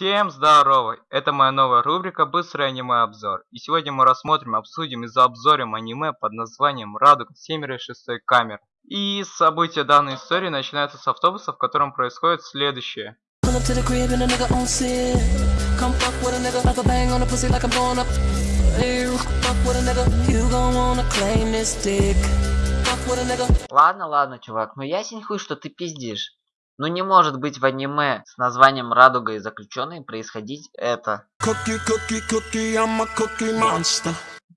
Всем здорово! Это моя новая рубрика «Быстрый аниме-обзор». И сегодня мы рассмотрим, обсудим и заобзорим аниме под названием «Радуга Семеро шестой камер». И события данной истории начинаются с автобуса, в котором происходит следующее. Ладно, ладно, чувак, ну ясен хуй, что ты пиздишь. Но не может быть в аниме с названием «Радуга и заключенные» происходить это.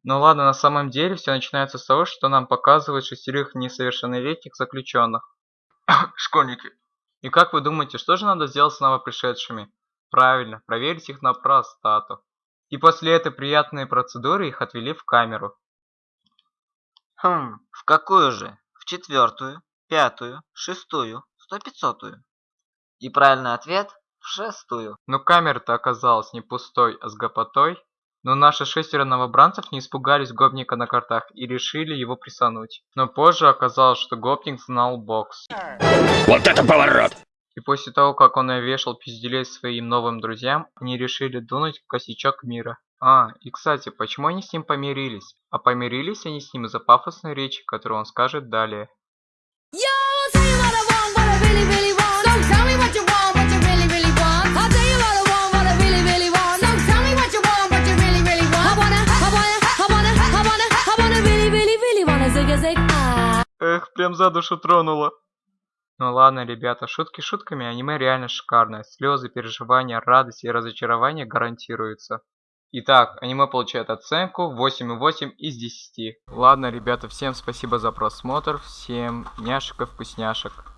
Ну ладно, на самом деле все начинается с того, что нам показывают шестерых несовершеннолетних заключенных. Школьники. И как вы думаете, что же надо сделать с новопришедшими? Правильно, проверить их на простату. И после этой приятной процедуры их отвели в камеру. Хм, в какую же? В четвертую, пятую, шестую, сто пятьсотую. И правильный ответ в шестую. Но камера-то оказалась не пустой, а с гопотой. Но наши шестеро новобранцев не испугались гопника на картах и решили его присануть. Но позже оказалось, что гопник знал бокс. Вот это поворот! И после того, как он вешал пизделей своим новым друзьям, они решили дунуть косячок мира. А, и кстати, почему они с ним помирились? А помирились они с ним из-за пафосной речи, которую он скажет далее. Эх, прям за душу тронуло. Ну ладно, ребята, шутки шутками, аниме реально шикарное. Слезы, переживания, радость и разочарование гарантируются. Итак, аниме получает оценку 8,8 из 10. Ладно, ребята, всем спасибо за просмотр, всем няшек и вкусняшек.